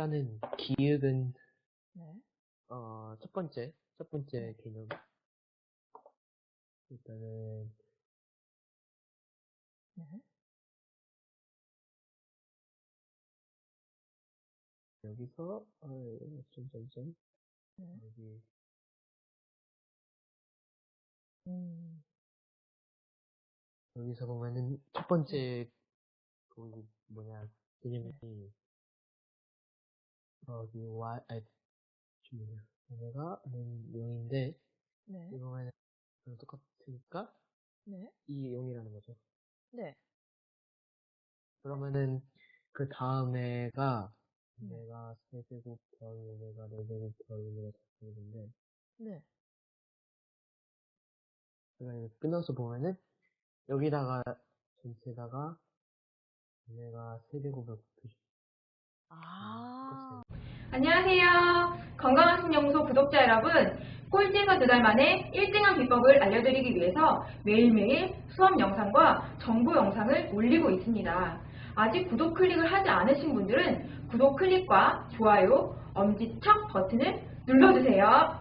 일단은 기획은 네. 어, 첫 번째 첫 번째 개념 일단은 네. 여기서 어, 점점점 네. 여기 음. 여기서 보면은 첫 번째 그 뭐냐 개념이 여기 y 아니 저 뭐냐 오메가는 0인데 네. 이거 보면은 그랑 똑같으니까 네. 이 0이라는 거죠. 네. 그러면은 그 다음에가 네. 오메가 세제곱 더하기 오메가 네제곱 더하기 오메가 다제곱인데 네. 제가 이거 끊어서 보면은 여기다가 전체에다가 오메가 세제곱을 곱해주 아. 안녕하세요. 건강한신연구소 구독자 여러분. 꼴찌에서 두 달 만에 1등한 비법을 알려드리기 위해서 매일매일 수업 영상과 정보 영상을 올리고 있습니다. 아직 구독 클릭을 하지 않으신 분들은 구독 클릭과 좋아요, 엄지척 버튼을 눌러주세요.